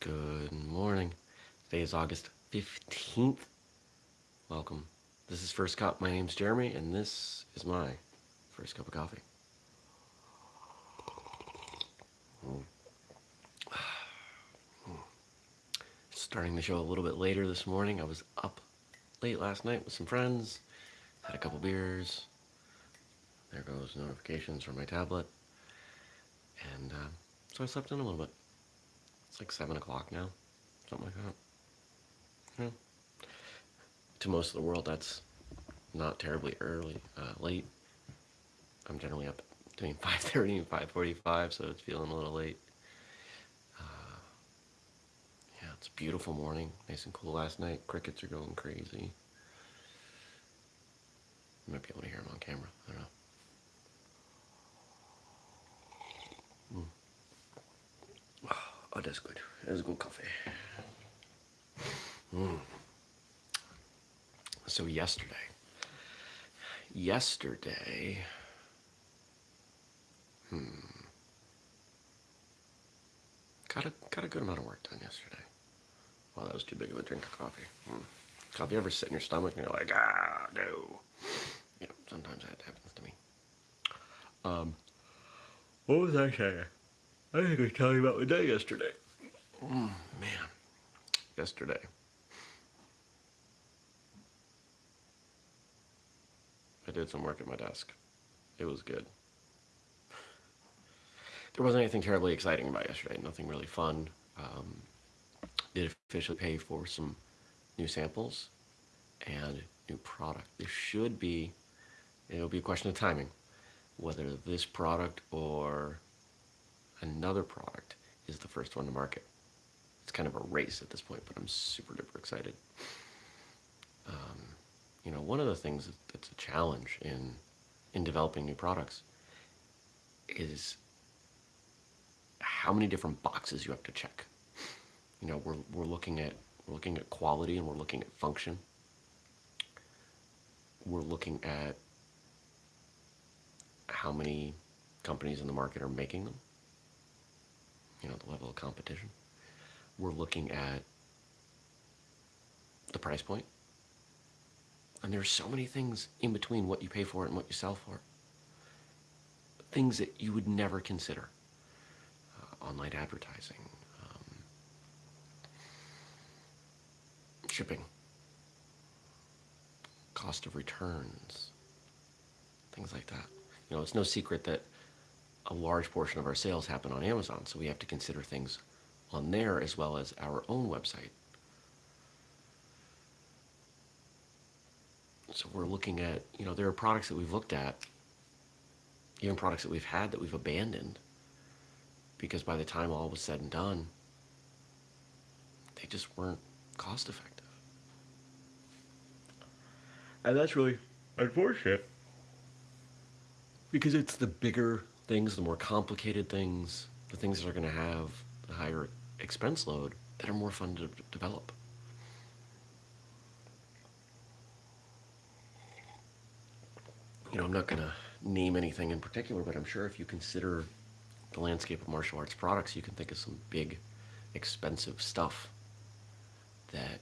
Good morning. Today is August 15th. Welcome. This is First Cup. My name's Jeremy, and this is my first cup of coffee. Starting the show a little bit later this morning. I was up late last night with some friends, had a couple beers. There goes notifications from my tablet. And uh, so I slept in a little bit. It's like 7 o'clock now, something like that. Yeah. To most of the world, that's not terribly early, uh, late. I'm generally up between 5.30 and 5.45, so it's feeling a little late. Uh, yeah, it's a beautiful morning, nice and cool last night. Crickets are going crazy. You might be able to hear them on camera, I don't know. Oh, that's good. That's good coffee. Mm. So yesterday, yesterday, hmm, got a got a good amount of work done yesterday. Well, that was too big of a drink of coffee. Mm. Coffee ever sit in your stomach and you're like, ah, no. Yeah, sometimes that happens to me. Um, what was I saying? I think I was telling you about my day yesterday. Mm, man, yesterday. I did some work at my desk. It was good. There wasn't anything terribly exciting about yesterday, nothing really fun. Um, did officially pay for some new samples and new product. This should be, it'll be a question of timing, whether this product or another product is the first one to market. It's kind of a race at this point, but I'm super duper excited. Um, you know, one of the things that's a challenge in in developing new products is how many different boxes you have to check. You know, we're, we're looking at we're looking at quality and we're looking at function. We're looking at how many companies in the market are making them you know, the level of competition. We're looking at the price point. And there's so many things in between what you pay for it and what you sell for. Things that you would never consider. Uh, online advertising, um, shipping, cost of returns, things like that. You know, it's no secret that a large portion of our sales happen on Amazon, so we have to consider things on there as well as our own website. So we're looking at, you know, there are products that we've looked at, even products that we've had that we've abandoned, because by the time all was said and done, they just weren't cost effective. And that's really unfortunate because it's the bigger things, the more complicated things, the things that are going to have the higher expense load that are more fun to develop. You know, I'm not going to name anything in particular, but I'm sure if you consider the landscape of martial arts products, you can think of some big, expensive stuff that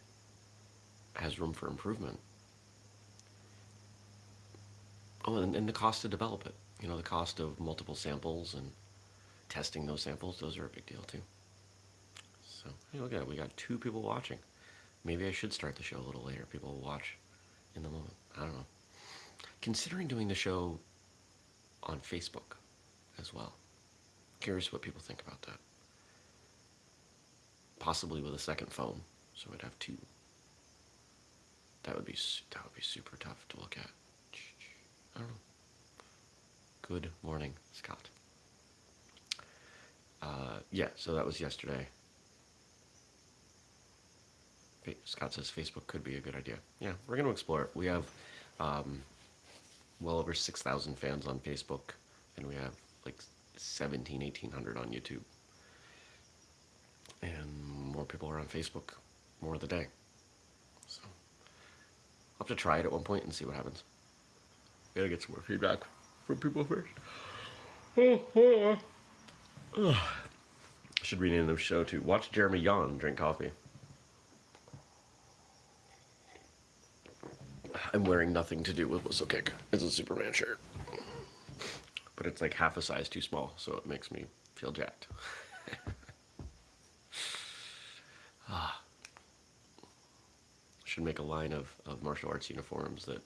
has room for improvement. Oh, and, and the cost to develop it you know, the cost of multiple samples and testing those samples, those are a big deal too. So, hey, look at it. We got two people watching. Maybe I should start the show a little later. People will watch in the moment. I don't know. Considering doing the show on Facebook as well. Curious what people think about that. Possibly with a second phone, so I'd have two. That would be that would be super tough to look at. I don't know. Good morning, Scott. Uh, yeah, so that was yesterday. Scott says Facebook could be a good idea. Yeah, we're going to explore it. We have um, well over 6,000 fans on Facebook, and we have like 17, 1,800 on YouTube. And more people are on Facebook more of the day. So I'll have to try it at one point and see what happens. Gotta get some more feedback from people first. Should rename the show to Watch Jeremy Yawn Drink Coffee. I'm wearing nothing to do with Whistlekick. It's a Superman shirt. But it's like half a size too small, so it makes me feel jacked. ah. Should make a line of, of martial arts uniforms that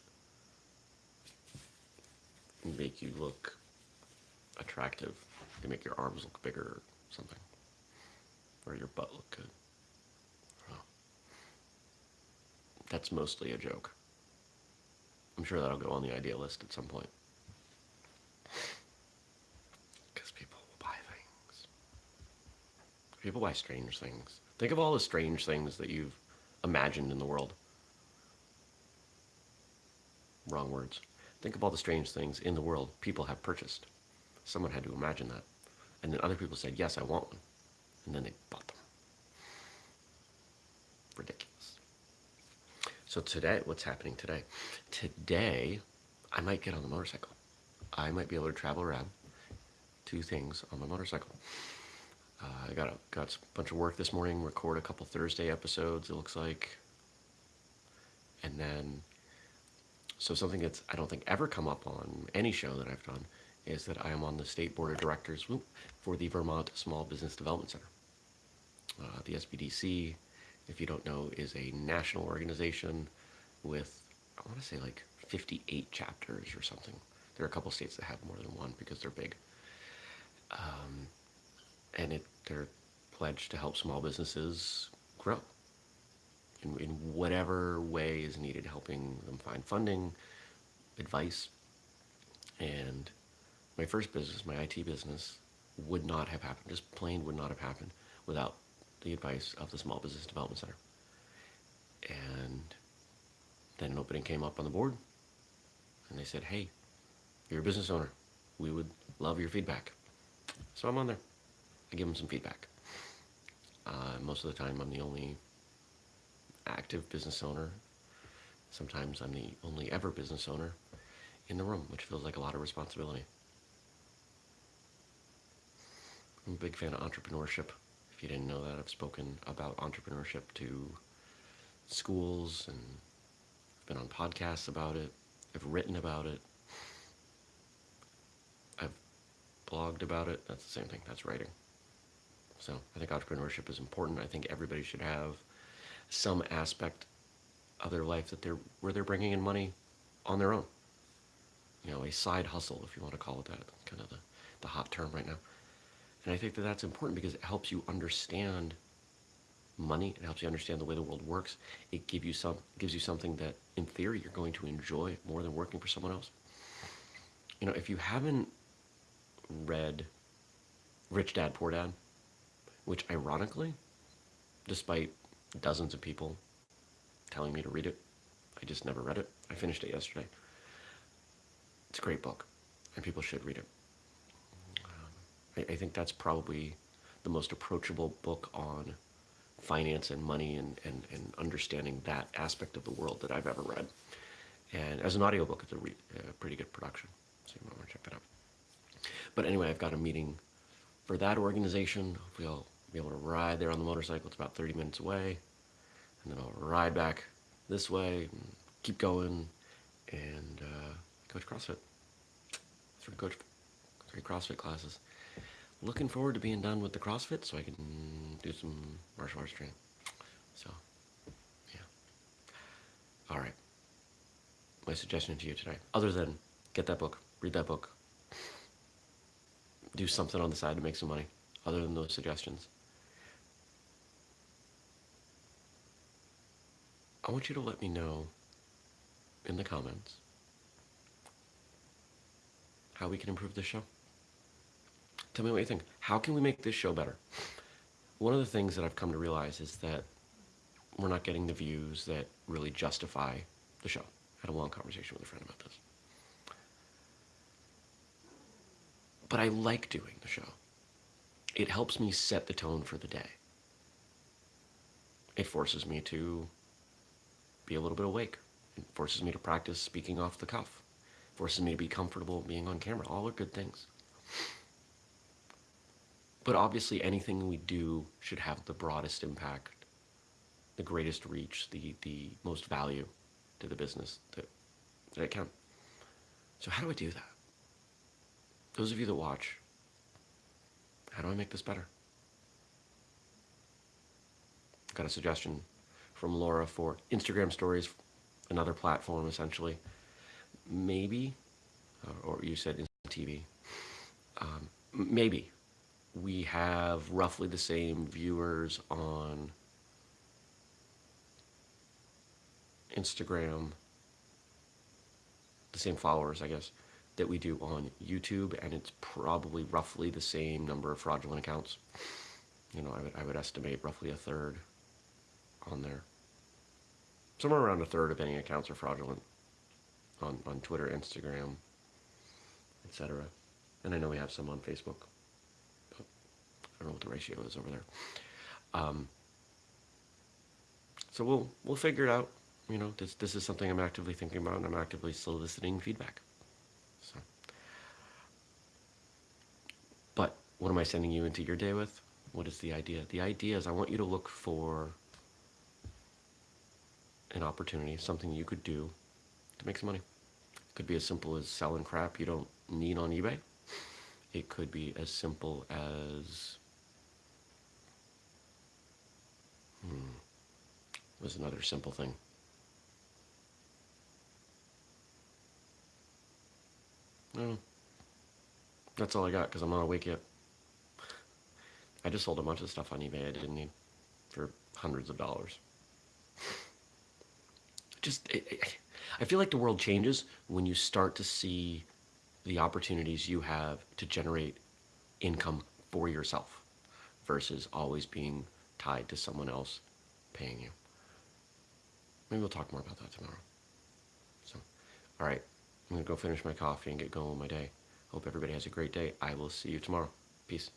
make you look attractive. They make your arms look bigger or something. Or your butt look good. That's mostly a joke. I'm sure that'll go on the idea list at some point. Because people will buy things. People buy strange things. Think of all the strange things that you've imagined in the world. Wrong words. Think of all the strange things in the world people have purchased. Someone had to imagine that. And then other people said, yes, I want one. And then they bought them. Ridiculous. So today, what's happening today? Today, I might get on the motorcycle. I might be able to travel around, two things on my motorcycle. Uh, I got a, got a bunch of work this morning, record a couple Thursday episodes, it looks like. And then, so something that's I don't think ever come up on any show that I've done is that I am on the state board of directors for the Vermont Small Business Development Center. Uh, the SBDC if you don't know, is a national organization with, I want to say like 58 chapters or something. There are a couple states that have more than one because they're big. Um, and it, they're pledged to help small businesses grow in, in whatever way is needed, helping them find funding, advice. And my first business, my IT business, would not have happened, just plain would not have happened without the advice of the Small Business Development Center. And then an opening came up on the board, and they said, hey, you're a business owner. We would love your feedback. So I'm on there. I give them some feedback. Uh, most of the time, I'm the only active business owner. Sometimes I'm the only ever business owner in the room, which feels like a lot of responsibility. I'm a big fan of entrepreneurship If you didn't know that, I've spoken about entrepreneurship to schools and I've been on podcasts about it. I've written about it. I've blogged about it. That's the same thing. That's writing. So I think entrepreneurship is important. I think everybody should have some aspect of their life that they're where they're bringing in money on their own. You know, a side hustle, if you want to call it that. kind of the, the hot term right now. And I think that that's important because it helps you understand money. It helps you understand the way the world works. It give you some, gives you something that, in theory, you're going to enjoy more than working for someone else. You know, if you haven't read Rich Dad, Poor Dad, which ironically, despite dozens of people telling me to read it, I just never read it. I finished it yesterday. It's a great book, and people should read it. Um, I, I think that's probably the most approachable book on finance and money and, and, and understanding that aspect of the world that I've ever read. And as an audiobook, it's a, re, a pretty good production. So you might want to check that out. But anyway, I've got a meeting for that organization. Hopefully I'll be able to ride there on the motorcycle. It's about 30 minutes away. And then I'll ride back this way, keep going, and uh, coach CrossFit. Coach, three CrossFit classes looking forward to being done with the CrossFit so I can do some martial arts training. So, yeah. All right. My suggestion to you today, other than get that book, read that book, do something on the side to make some money, other than those suggestions, I want you to let me know in the comments how we can improve this show. Tell me what you think. How can we make this show better? One of the things that I've come to realize is that we're not getting the views that really justify the show. I had a long conversation with a friend about this. But I like doing the show. It helps me set the tone for the day. It forces me to be a little bit awake. It forces me to practice speaking off the cuff. It forces me to be comfortable being on camera. All are good things. but obviously anything we do should have the broadest impact, the greatest reach, the, the most value to the business that, that it can. So how do I do that? Those of you that watch, how do I make this better? Got a suggestion from Laura for Instagram stories, another platform essentially. Maybe, uh, or you said TV. Um, maybe we have roughly the same viewers on Instagram, the same followers, I guess, that we do on YouTube, and it's probably roughly the same number of fraudulent accounts. You know, I would, I would estimate roughly a third on there. Somewhere around a third of any accounts are fraudulent on, on Twitter, Instagram, etc. And I know we have some on Facebook. But I don't know what the ratio is over there. Um, so we'll we'll figure it out. You know, this this is something I'm actively thinking about, and I'm actively soliciting feedback. So, but what am I sending you into your day with? What is the idea? The idea is I want you to look for an opportunity, something you could do to make some money. It could be as simple as selling crap you don't need on eBay. It could be as simple as hmm, was another simple thing. No, that's all I got because I'm not awake yet. I just sold a bunch of stuff on eBay I didn't need for hundreds of dollars. Just, it, I feel like the world changes when you start to see the opportunities you have to generate income for yourself versus always being tied to someone else paying you. Maybe we'll talk more about that tomorrow. So, all right, I'm gonna go finish my coffee and get going with my day. Hope everybody has a great day. I will see you tomorrow. Peace.